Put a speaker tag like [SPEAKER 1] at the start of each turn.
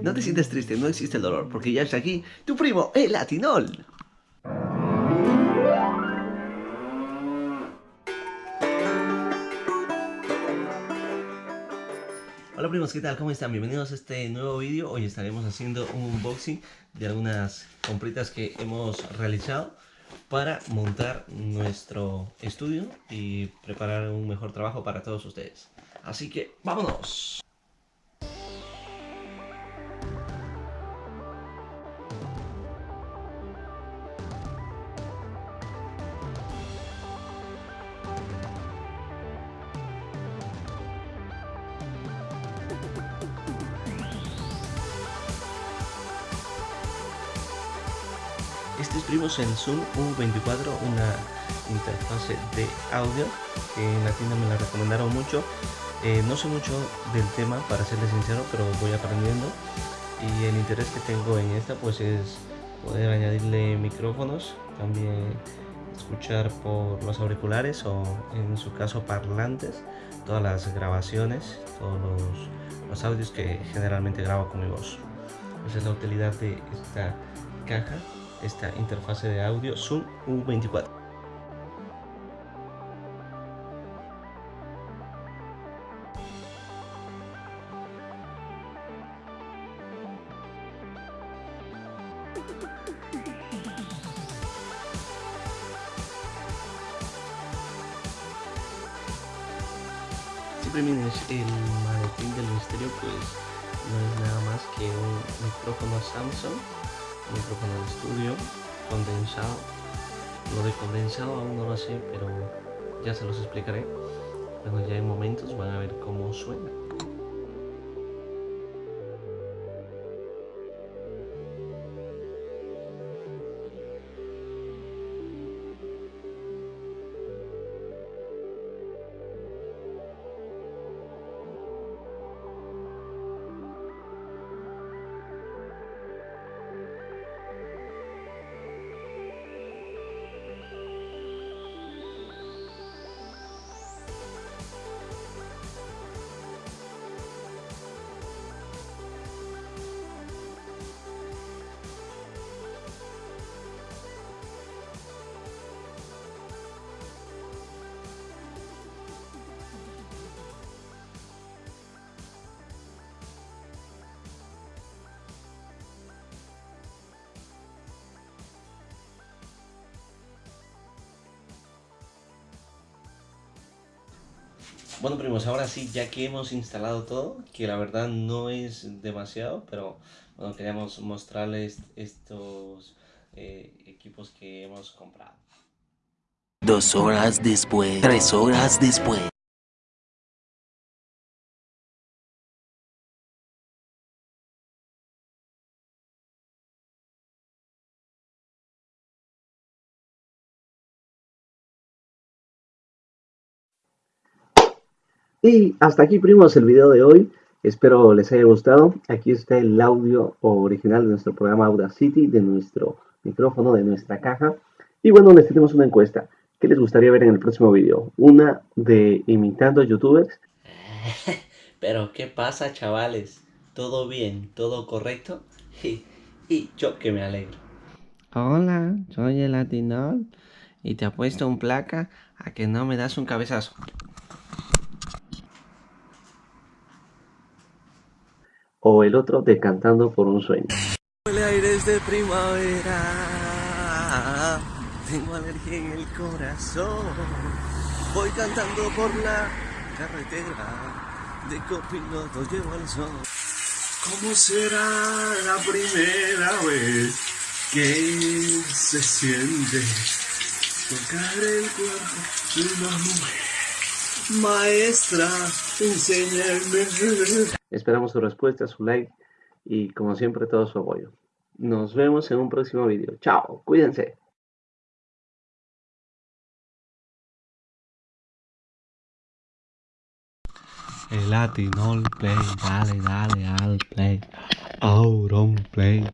[SPEAKER 1] No te sientas triste, no existe el dolor, porque ya está aquí tu primo, el Latinol. Hola primos, ¿qué tal? ¿Cómo están? Bienvenidos a este nuevo vídeo. Hoy estaremos haciendo un unboxing de algunas compritas que hemos realizado para montar nuestro estudio y preparar un mejor trabajo para todos ustedes. Así que, ¡vámonos! Este es primos el Zoom U24, una interfase de audio que en la tienda me la recomendaron mucho. Eh, no sé mucho del tema para serles sincero, pero voy aprendiendo y el interés que tengo en esta pues es poder añadirle micrófonos, también escuchar por los auriculares o en su caso parlantes, todas las grabaciones, todos los audios que generalmente grabo con mi voz. Esa es la utilidad de esta caja esta interfase de audio Zoom U24. Siempre miren el maletín del misterio pues no es nada más que un micrófono Samsung micrófono de estudio condensado. Lo de condensado aún no lo sé pero ya se los explicaré. Cuando ya en momentos van a ver cómo suena Bueno primos, ahora sí, ya que hemos instalado todo, que la verdad no es demasiado, pero bueno, queríamos mostrarles estos eh, equipos que hemos comprado.
[SPEAKER 2] Dos horas después, tres horas después.
[SPEAKER 1] Y hasta aquí primos el video de hoy. Espero les haya gustado. Aquí está el audio original de nuestro programa Audacity, de nuestro micrófono, de nuestra caja. Y bueno, les tenemos una encuesta. ¿Qué les gustaría ver en el próximo video? ¿Una de imitando youtubers?
[SPEAKER 3] Pero ¿qué pasa chavales? ¿Todo bien? ¿Todo correcto? Y, y yo que me alegro.
[SPEAKER 1] Hola, soy el Latinol y te apuesto un placa a que no me das un cabezazo. O el otro de Cantando por un sueño.
[SPEAKER 3] El aire es de primavera, tengo alergia en el corazón, voy cantando por la carretera, de copiloto llevo el sol. ¿Cómo será la primera vez que se siente tocar el cuerpo de una mujer? Maestra, enséñame.
[SPEAKER 1] Esperamos su respuesta, su like y como siempre todo su apoyo. Nos vemos en un próximo video. Chao, cuídense.
[SPEAKER 4] El Latinol Play, dale, dale al play. Auron Play.